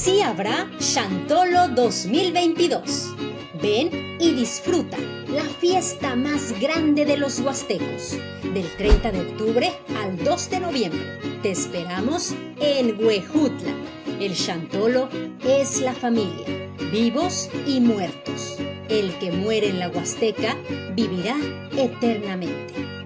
Así habrá Chantolo 2022. Ven y disfruta la fiesta más grande de los huastecos, del 30 de octubre al 2 de noviembre. Te esperamos en Huejutla. El Chantolo es la familia, vivos y muertos. El que muere en la Huasteca vivirá eternamente.